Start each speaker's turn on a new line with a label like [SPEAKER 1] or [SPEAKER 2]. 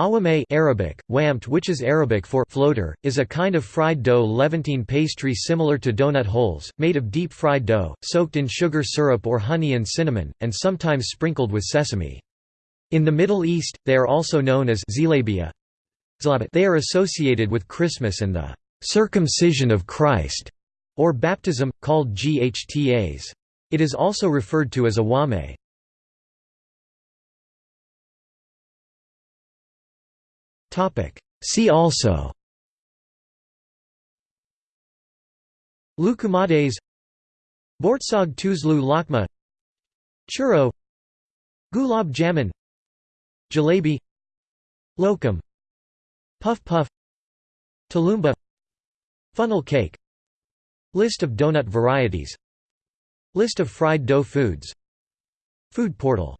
[SPEAKER 1] Awame Arabic, wampt which is Arabic for floater, is a kind of fried dough Levantine pastry similar to donut holes, made of deep fried dough, soaked in sugar syrup or honey and cinnamon, and sometimes sprinkled with sesame. In the Middle East, they are also known as zilabia. They are associated with Christmas and the circumcision of Christ, or baptism, called ghtas. It is also referred to as awame. See also. Loukoumades Boortsog tuzlu lakma. Churro. Gulab jamun. Jalebi. Lokum. Puff puff. Tulumba. Funnel cake. List of donut varieties. List of fried dough foods. Food portal